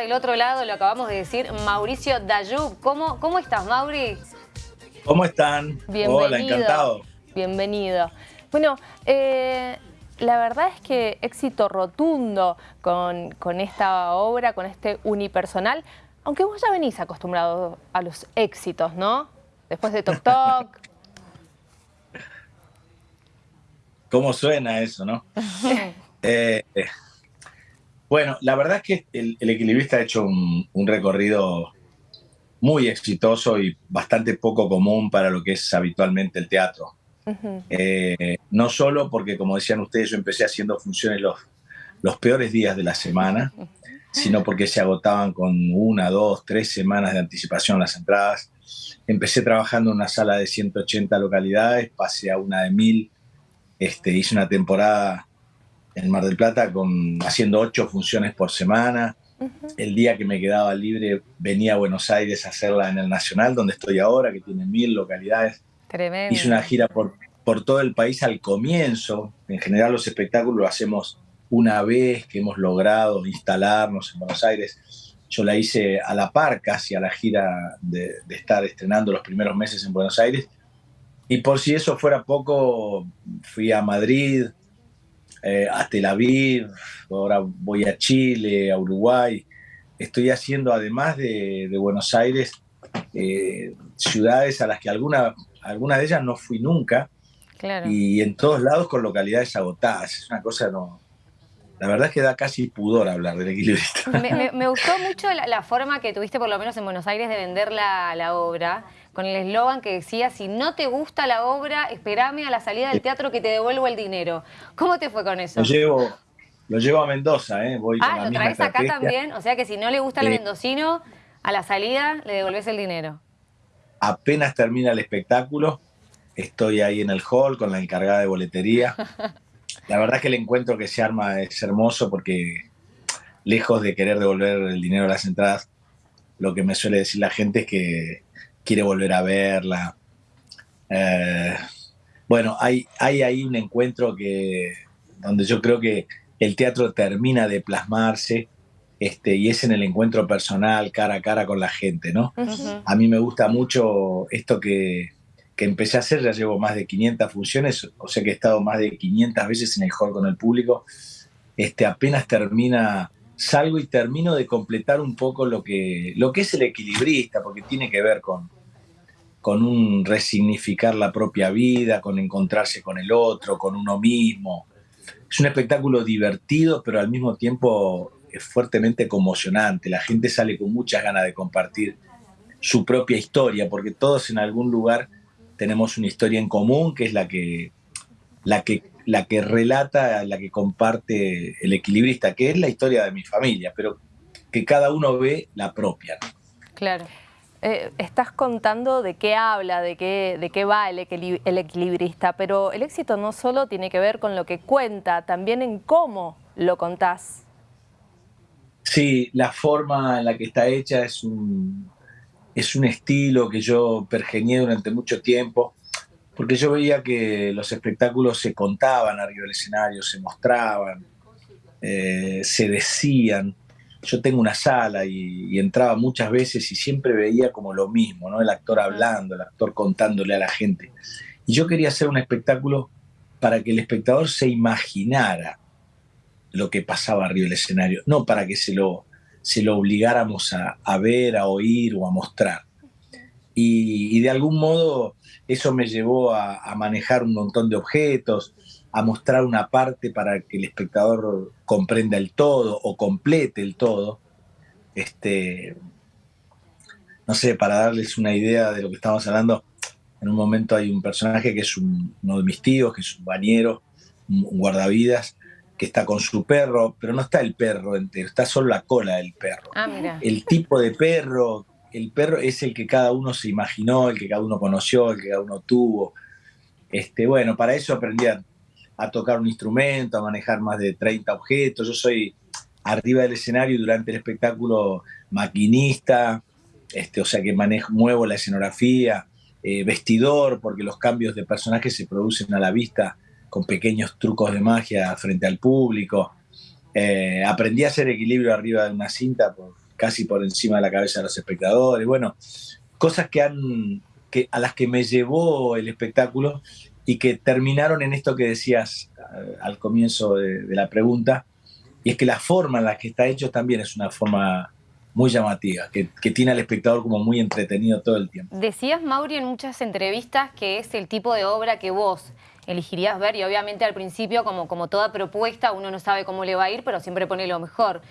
del otro lado, lo acabamos de decir, Mauricio Dayub. ¿Cómo, cómo estás, Mauri? ¿Cómo están? Bienvenido. Hola, encantado. Bienvenido. Bueno, eh, la verdad es que éxito rotundo con, con esta obra, con este unipersonal, aunque vos ya venís acostumbrado a los éxitos, ¿no? Después de Tok Tok. ¿Cómo suena eso, no? Eh, bueno, la verdad es que el, equilibrista ha hecho un, recorrido muy exitoso y bastante poco común para lo que es habitualmente el teatro. Eh, no solo porque, como decían ustedes, yo empecé haciendo funciones los, los peores días de la semana, sino porque se agotaban con una, dos, tres semanas de anticipación las entradas. Empecé trabajando en una sala de 180 localidades, pasé a una de mil, este, hice una temporada en Mar del Plata con, haciendo ocho funciones por semana. El día que me quedaba libre venía a Buenos Aires a hacerla en el Nacional, donde estoy ahora, que tiene mil localidades. Tremendo. Hice una gira por, por todo el país al comienzo. En general los espectáculos lo hacemos una vez que hemos logrado instalarnos en Buenos Aires. Yo la hice a la par casi a la gira de, de estar estrenando los primeros meses en Buenos Aires. Y por si eso fuera poco, fui a Madrid, eh, a Tel Aviv, ahora voy a Chile, a Uruguay. Estoy haciendo, además de, Buenos Aires, eh, ciudades a las que alguna, algunas de ellas no fui nunca. Y en todos lados con localidades agotadas. Es una cosa no. La verdad es que da casi pudor hablar del equilibrista. Me, gustó mucho la, forma que tuviste, por lo menos en Buenos Aires, de vender la, la obra con el eslogan que decía, si no te gusta la obra, espérame a la salida del teatro que te devuelvo el dinero. ¿Cómo te fue con eso? Lo llevo, lo llevo a Mendoza, ¿eh? Voy ah, ¿lo traes acá también? O sea que si no le gusta el mendocino, a la salida le devolves el dinero. Apenas termina el espectáculo, estoy ahí en el hall con la encargada de boletería. La verdad es que el encuentro que se arma es hermoso porque lejos de querer devolver el dinero a las entradas, lo que me suele decir la gente es que quiere volver a verla. Eh, bueno, hay, hay ahí un encuentro que, donde yo creo que el teatro termina de plasmarse este, y es en el encuentro personal, cara a cara con la gente, ¿no? A mí me gusta mucho esto que, que, empecé a hacer, ya llevo más de 500 funciones, o sea que he estado más de 500 veces en el hall con el público, este, apenas termina, salgo y termino de completar un poco lo que, lo que es el equilibrista, porque tiene que ver con, con un resignificar la propia vida, con encontrarse con el otro, con uno mismo. Es un espectáculo divertido, pero al mismo tiempo es fuertemente conmocionante. La gente sale con muchas ganas de compartir su propia historia, porque todos en algún lugar tenemos una historia en común, que es la que, la que, la que relata, la que comparte el equilibrista, que es la historia de mi familia, pero que cada uno ve la propia. Claro. Eh, estás contando de qué habla, de qué, de qué va el, equilibrista, pero el éxito no solo tiene que ver con lo que cuenta, también en cómo lo contás. Sí, la forma en la que está hecha es un, es un estilo que yo pergeñé durante mucho tiempo, porque yo veía que los espectáculos se contaban arriba del escenario, se mostraban, eh, se decían, yo tengo una sala y, entraba muchas veces y siempre veía como lo mismo, ¿no? El actor hablando, el actor contándole a la gente. Y yo quería hacer un espectáculo para que el espectador se imaginara lo que pasaba arriba del escenario, no para que se lo, se lo obligáramos a, ver, a oír o a mostrar. Y, de algún modo eso me llevó a manejar un montón de objetos, a mostrar una parte para que el espectador comprenda el todo o complete el todo. Este, no sé, para darles una idea de lo que estamos hablando, en un momento hay un personaje que es uno de mis tíos, que es un bañero, un, guardavidas, que está con su perro, pero no está el perro entero, está solo la cola del perro. Ah, el tipo de perro, el perro es el que cada uno se imaginó, el que cada uno conoció, el que cada uno tuvo. Este, bueno, para eso aprendí a a tocar un instrumento, a manejar más de 30 objetos. Yo soy arriba del escenario durante el espectáculo maquinista, este, o sea que manejo, muevo la escenografía, eh, vestidor, porque los cambios de personajes se producen a la vista con pequeños trucos de magia frente al público. Eh, aprendí a hacer equilibrio arriba de una cinta casi por encima de la cabeza de los espectadores. Bueno, cosas que han, que, a las que me llevó el espectáculo y que terminaron en esto que decías eh, al comienzo de, la pregunta, y es que la forma en la que está hecho también es una forma muy llamativa, que, que, tiene al espectador como muy entretenido todo el tiempo. Decías, Mauri, en muchas entrevistas que es el tipo de obra que vos elegirías ver y obviamente al principio, como, como toda propuesta, uno no sabe cómo le va a ir, pero siempre pone lo mejor.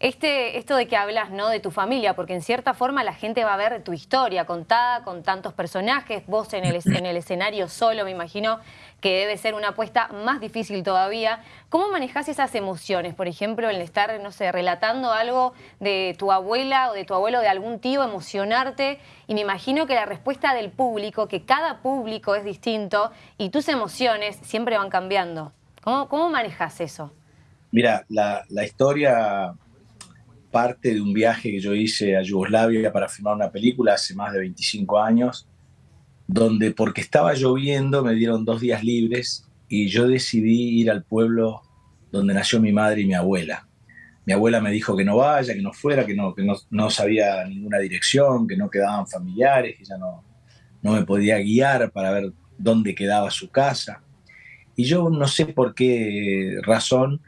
Este, esto de que hablas ¿no? de tu familia, porque en cierta forma la gente va a ver tu historia contada con tantos personajes, vos en el, en el escenario solo, me imagino que debe ser una apuesta más difícil todavía. ¿Cómo manejás esas emociones? Por ejemplo, el estar, no sé, relatando algo de tu abuela o de tu abuelo, de algún tío, emocionarte. Y me imagino que la respuesta del público, que cada público es distinto y tus emociones siempre van cambiando. ¿Cómo, cómo manejas eso? Mira, la historia parte de un viaje que yo hice a Yugoslavia para filmar una película hace más de 25 años, donde porque estaba lloviendo me dieron dos días libres y yo decidí ir al pueblo donde nació mi madre y mi abuela. Mi abuela me dijo que no vaya, que no fuera, que no, que no, no sabía ninguna dirección, que no quedaban familiares, que ella no, no me podía guiar para ver dónde quedaba su casa. Y yo no sé por qué razón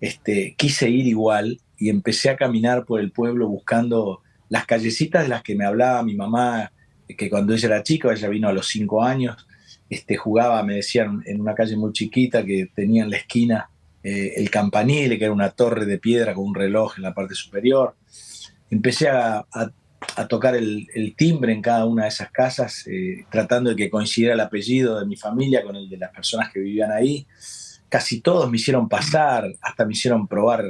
este, quise ir igual y empecé a caminar por el pueblo buscando las callecitas de las que me hablaba mi mamá, que cuando ella era chica, ella vino a los cinco años, este, jugaba, me decían, en una calle muy chiquita que tenía en la esquina eh, el campanile, que era una torre de piedra con un reloj en la parte superior. Empecé a, a, tocar el, el, timbre en cada una de esas casas, eh, tratando de que coincidiera el apellido de mi familia con el de las personas que vivían ahí. Casi todos me hicieron pasar, hasta me hicieron probar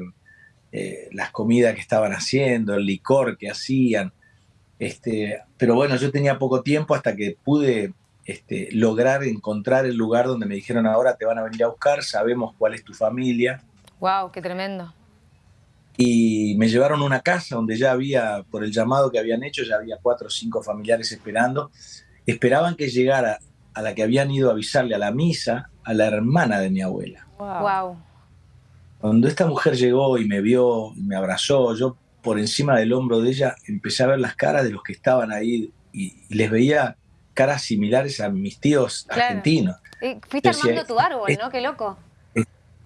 eh, las comidas que estaban haciendo, el licor que hacían. Este, pero bueno, yo tenía poco tiempo hasta que pude este, lograr encontrar el lugar donde me dijeron ahora te van a venir a buscar, sabemos cuál es tu familia. ¡Wow! ¡Qué tremendo! Y me llevaron a una casa donde ya había, por el llamado que habían hecho, ya había cuatro o cinco familiares esperando. Esperaban que llegara a la que habían ido a avisarle a la misa, a la hermana de mi abuela. ¡Wow! wow. Cuando esta mujer llegó y me vio, y me abrazó, yo por encima del hombro de ella empecé a ver las caras de los que estaban ahí y, y les veía caras similares a mis tíos claro. argentinos. Y fuiste Decía, armando tu árbol, ¿no? Qué loco.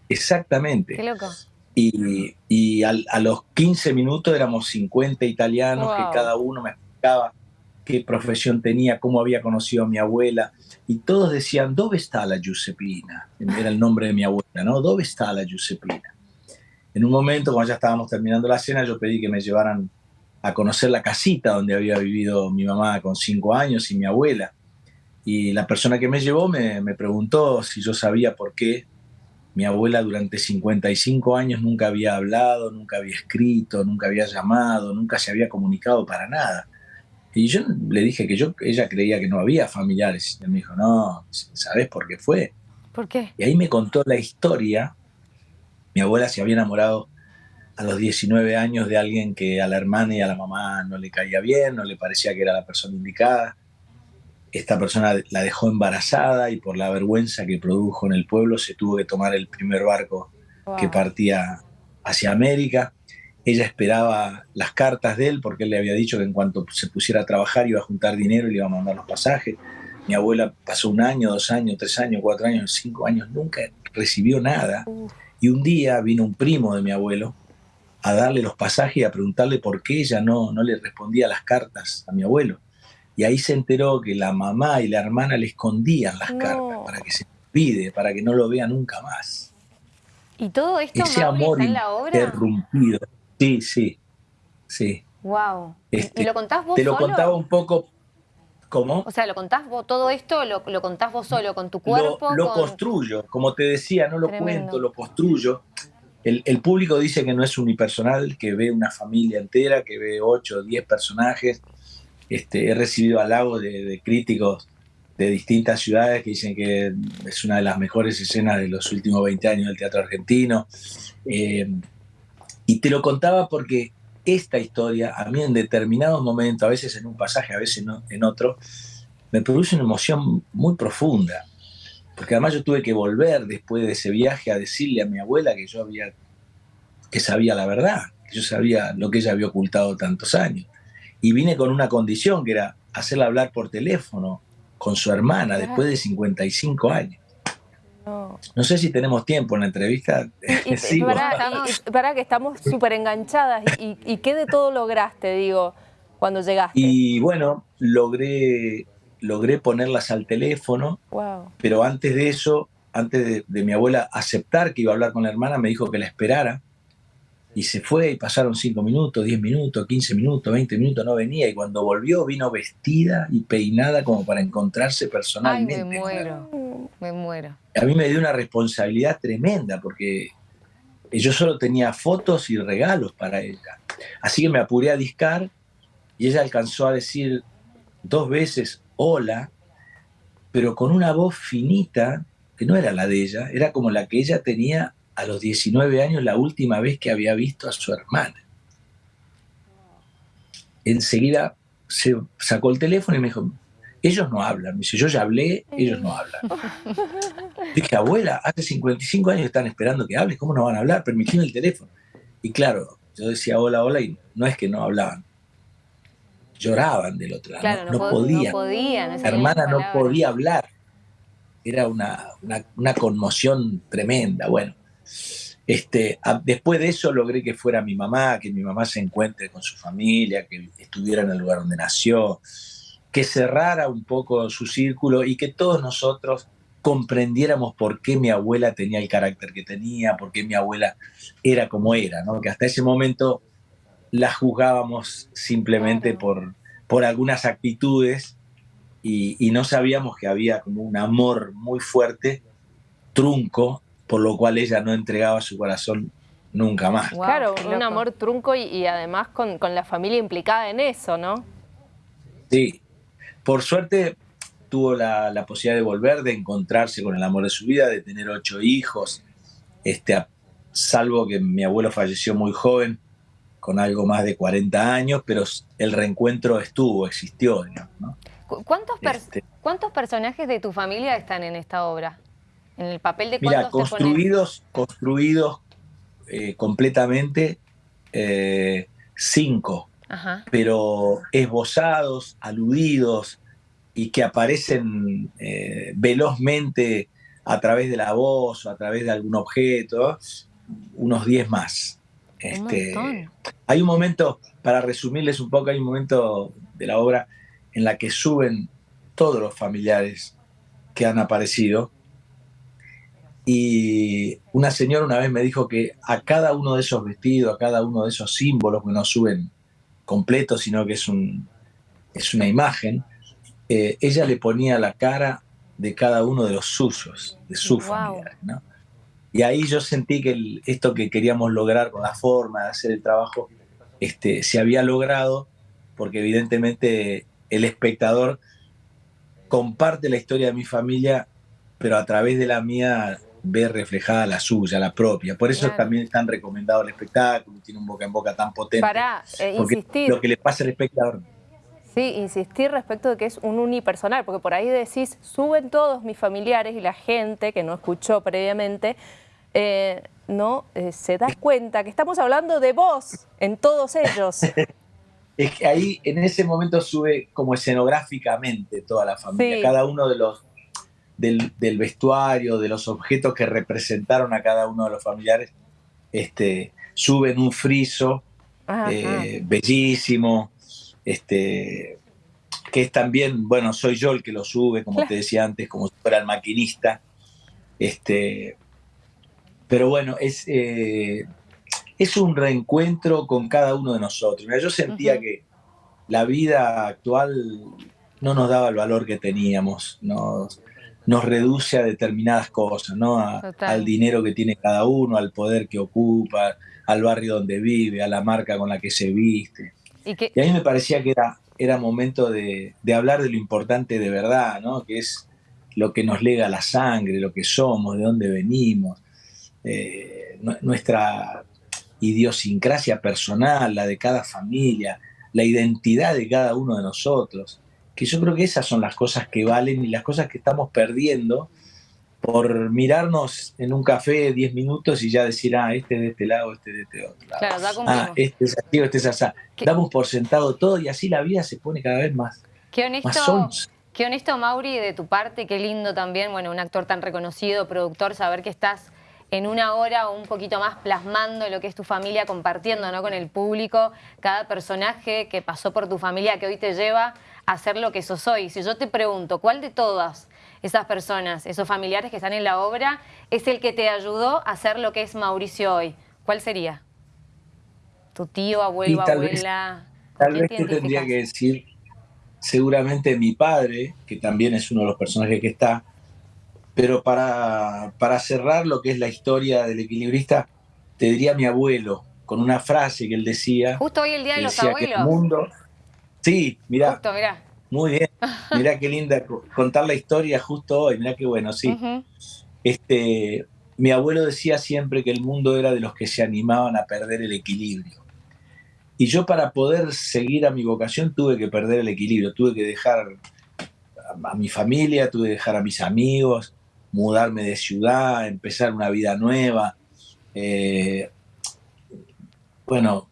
Exactamente. Qué loco. Y, y al, a los 15 minutos éramos 50 italianos wow. que cada uno me explicaba qué profesión tenía, cómo había conocido a mi abuela. Y todos decían, ¿dónde está la Giuseppina? Era el nombre de mi abuela, ¿no? ¿Dónde está la Giuseppina? En un momento, cuando ya estábamos terminando la cena, yo pedí que me llevaran a conocer la casita donde había vivido mi mamá con cinco años y mi abuela. Y la persona que me llevó me, me preguntó si yo sabía por qué mi abuela durante 55 años nunca había hablado, nunca había escrito, nunca había llamado, nunca se había comunicado para nada. Y yo le dije que yo, ella creía que no había familiares. Y él me dijo, no, ¿sabes por qué fue? ¿Por qué? Y ahí me contó la historia. Mi abuela se había enamorado a los 19 años de alguien que a la hermana y a la mamá no le caía bien, no le parecía que era la persona indicada. Esta persona la dejó embarazada y por la vergüenza que produjo en el pueblo se tuvo que tomar el primer barco wow. que partía hacia América ella esperaba las cartas de él porque él le había dicho que en cuanto se pusiera a trabajar iba a juntar dinero y le iba a mandar los pasajes. Mi abuela pasó un año, dos años, tres años, cuatro años, cinco años, nunca recibió nada. Y un día vino un primo de mi abuelo a darle los pasajes y a preguntarle por qué ella no, no le respondía las cartas a mi abuelo. Y ahí se enteró que la mamá y la hermana le escondían las no. cartas para que se olvide, para que no lo vea nunca más. ¿Y todo esto Ese amor está en la obra? interrumpido. Sí, sí, sí. Wow. Este, ¿Y lo contás vos Te lo contaba un poco. ¿Cómo? O sea, ¿lo contás vos, todo esto lo, lo contás vos solo, con tu cuerpo? Lo, lo con... construyo, como te decía, no lo Tremendo. cuento, lo construyo. El, el, público dice que no es unipersonal, que ve una familia entera, que ve 8 o 10 personajes. Este, he recibido halagos de, de, críticos de distintas ciudades que dicen que es una de las mejores escenas de los últimos 20 años del teatro argentino. Eh, y te lo contaba porque esta historia, a mí en determinados momentos, a veces en un pasaje, a veces en otro, me produce una emoción muy profunda. Porque además yo tuve que volver después de ese viaje a decirle a mi abuela que yo había, que sabía la verdad. yo sabía lo que ella había ocultado tantos años. Y vine con una condición que era hacerla hablar por teléfono con su hermana después de 55 años. No. sé si tenemos tiempo en la entrevista. sí, para, que estamos súper enganchadas. ¿Y, qué de todo lograste, digo, cuando llegaste? Y bueno, logré, logré ponerlas al teléfono, pero antes de eso, antes de, mi abuela aceptar que iba a hablar con la hermana, me dijo que la esperara. Y se fue y pasaron 5 minutos, 10 minutos, 15 minutos, 20 minutos, no venía. Y cuando volvió vino vestida y peinada como para encontrarse personalmente. Ay, me muero, me muero. A mí me dio una responsabilidad tremenda porque yo solo tenía fotos y regalos para ella. Así que me apuré a discar y ella alcanzó a decir dos veces hola, pero con una voz finita que no era la de ella, era como la que ella tenía a los 19 años la última vez que había visto a su hermana. Enseguida se sacó el teléfono y me dijo, ellos no hablan. Me dice, yo ya hablé, ellos no hablan. Dije, abuela, hace 55 años están esperando que hables, ¿cómo no van a hablar? Permitime el teléfono. Y claro, yo decía hola, hola, y no es que no hablaban. Lloraban del otro lado, no, podían. La hermana no podía hablar. Era una, una conmoción tremenda. Bueno, este, después de eso logré que fuera mi mamá, que mi mamá se encuentre con su familia, que estuviera en el lugar donde nació, que cerrara un poco su círculo y que todos nosotros comprendiéramos por qué mi abuela tenía el carácter que tenía, por qué mi abuela era como era, ¿no? que hasta ese momento la juzgábamos simplemente por, por algunas actitudes y, y no sabíamos que había como un amor muy fuerte, trunco, por lo cual ella no entregaba su corazón nunca más. claro, un amor trunco y, además con, la familia implicada en eso, ¿no? Sí, por suerte tuvo la, posibilidad de volver, de encontrarse con el amor de su vida, de tener ocho hijos, este, salvo que mi abuelo falleció muy joven, con algo más de 40 años, pero el reencuentro estuvo, existió. ¿no? ¿Cuántos, este ¿Cuántos personajes de tu familia están en esta obra? En el papel de Mira, construidos, construidos eh, completamente eh, cinco, pero esbozados, aludidos y que aparecen eh, velozmente a través de la voz o a través de algún objeto, unos diez más. Este, hay un momento, para resumirles un poco, hay un momento de la obra en la que suben todos los familiares que han aparecido y una señora una vez me dijo que a cada uno de esos vestidos, a cada uno de esos símbolos que no suben completos, sino que es, un, es una imagen, eh, ella le ponía la cara de cada uno de los suyos, de su familia. Y ahí yo sentí que esto que queríamos lograr con la forma de hacer el trabajo este, se había logrado, porque evidentemente el espectador comparte la historia de mi familia, pero a través de la mía ver reflejada la suya, la propia. Por eso también es tan recomendado el espectáculo, tiene un boca en boca tan potente. Para eh, insistir. Lo que le pasa al espectador. Sí, insistir respecto de que es un unipersonal, porque por ahí decís, suben todos mis familiares y la gente que no escuchó previamente, eh, no eh, se da cuenta que estamos hablando de vos en todos ellos. es que ahí en ese momento sube como escenográficamente toda la familia, cada uno de los del, vestuario, de los objetos que representaron a cada uno de los familiares, este, suben un friso eh, bellísimo, este, que es también, bueno, soy yo el que lo sube, como te decía antes, como si fuera el maquinista. Este, pero bueno, es, eh, es un reencuentro con cada uno de nosotros. yo sentía que la vida actual no nos daba el valor que teníamos. Nos, nos reduce a determinadas cosas, ¿no? al dinero que tiene cada uno, al poder que ocupa, al barrio donde vive, a la marca con la que se viste. Y, a mí me parecía que era, era momento de, hablar de lo importante de verdad, ¿no? Que es lo que nos lega la sangre, lo que somos, de dónde venimos, eh, nuestra idiosincrasia personal, la de cada familia, la identidad de cada uno de nosotros que yo creo que esas son las cosas que valen y las cosas que estamos perdiendo por mirarnos en un café 10 minutos y ya decir, ah, este de este lado, este de este otro lado. Claro, ya Ah, este es así este es así. Damos por sentado todo y así la vida se pone cada vez más, qué honesto, Qué honesto, Mauri, de tu parte, qué lindo también, bueno, un actor tan reconocido, productor, saber que estás en una hora o un poquito más plasmando lo que es tu familia, compartiendo ¿no? con el público cada personaje que pasó por tu familia que hoy te lleva a ser lo que sos hoy. Si yo te pregunto, ¿cuál de todas esas personas, esos familiares que están en la obra, es el que te ayudó a ser lo que es Mauricio hoy? ¿Cuál sería? ¿Tu tío, abuelo, abuela? tal vez te tendría que decir, seguramente mi padre, que también es uno de los personajes que está, pero para, para cerrar lo que es la historia del equilibrista, te diría mi abuelo, con una frase que él decía. Justo hoy el Día de los Abuelos. mundo, sí, mira. Justo, mira. Muy bien. Mirá qué linda contar la historia justo hoy. Mirá qué bueno, sí. este, mi abuelo decía siempre que el mundo era de los que se animaban a perder el equilibrio. Y yo para poder seguir a mi vocación tuve que perder el equilibrio, tuve que dejar a mi familia, tuve que dejar a mis amigos, mudarme de ciudad, empezar una vida nueva. Eh, bueno,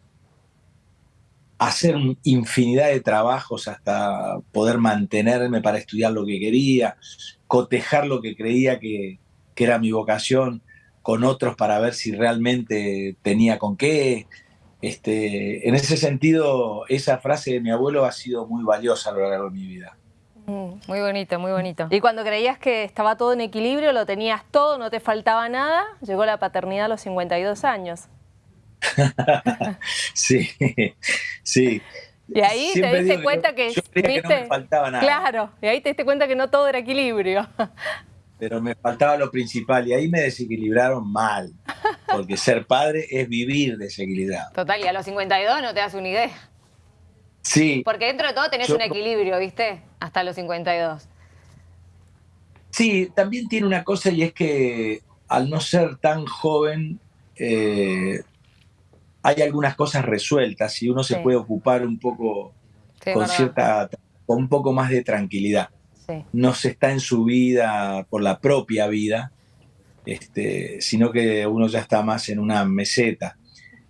hacer infinidad de trabajos hasta poder mantenerme para estudiar lo que quería, cotejar lo que creía que, era mi vocación con otros para ver si realmente tenía con qué. Este, en ese sentido, esa frase de mi abuelo ha sido muy valiosa a lo largo de mi vida. Mm, muy bonito, muy bonito. Y cuando creías que estaba todo en equilibrio, lo tenías todo, no te faltaba nada, llegó la paternidad a los 52 años. sí, sí. Y ahí te diste cuenta que, no me faltaba nada. Claro, y ahí te diste cuenta que no todo era equilibrio. Pero me faltaba lo principal y ahí me desequilibraron mal. Porque ser padre es vivir desequilibrado. Total, y a los 52 no te das una idea. Sí. Porque dentro de todo tenés un equilibrio, ¿viste? Hasta los 52. Sí, también tiene una cosa y es que al no ser tan joven, eh, hay algunas cosas resueltas y uno se puede ocupar un poco con cierta, con un poco más de tranquilidad. No se está en su vida por la propia vida, este, sino que uno ya está más en una meseta.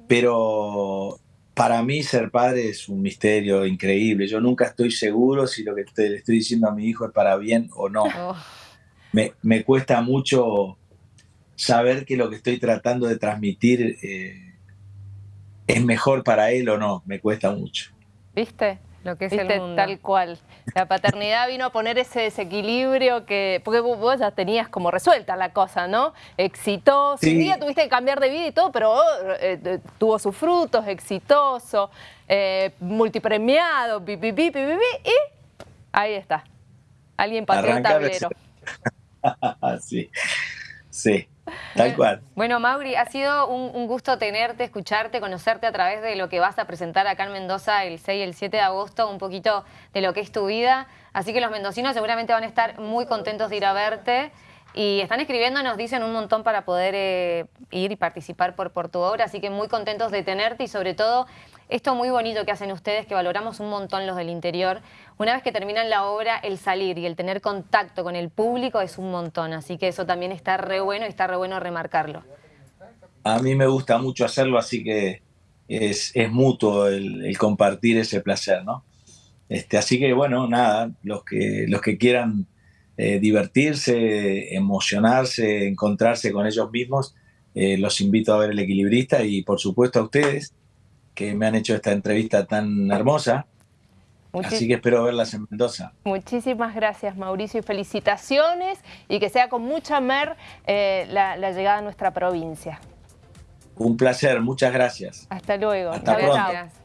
Pero para mí ser padre es un misterio increíble. Yo nunca estoy seguro si lo que le estoy diciendo a mi hijo es para bien o no. Oh. Me, me, cuesta mucho saber que lo que estoy tratando de transmitir eh, es mejor para él o no, me cuesta mucho. ¿Viste? Lo que es el mundo. Tal cual. La paternidad vino a poner ese desequilibrio que. Porque vos ya tenías como resuelta la cosa, ¿no? Exitoso. Un día tuviste que cambiar de vida y todo, pero eh, eh, tuvo sus frutos, exitoso, eh, multipremiado, pi, pi, pi, pi, y ahí está. Alguien pateó el tablero. sí, sí. Tal cual. Bueno, Mauri, ha sido un, gusto tenerte, escucharte, conocerte a través de lo que vas a presentar acá en Mendoza el 6 y el 7 de agosto, un poquito de lo que es tu vida. Así que los mendocinos seguramente van a estar muy contentos de ir a verte. Y están escribiendo, nos dicen un montón para poder eh, ir y participar por, por tu obra, así que muy contentos de tenerte y sobre todo esto muy bonito que hacen ustedes, que valoramos un montón los del interior. Una vez que terminan la obra, el salir y el tener contacto con el público es un montón, así que eso también está re bueno y está re bueno remarcarlo. A mí me gusta mucho hacerlo, así que es, mutuo el, compartir ese placer, ¿no? Este, así que bueno, nada, los que, los que quieran eh, divertirse, emocionarse, encontrarse con ellos mismos, eh, los invito a ver El Equilibrista y por supuesto a ustedes que me han hecho esta entrevista tan hermosa. Así que espero verlas en Mendoza. Muchísimas gracias Mauricio y felicitaciones y que sea con mucha mer eh, la, llegada a nuestra provincia. Un placer, muchas gracias. Hasta luego. Hasta pronto.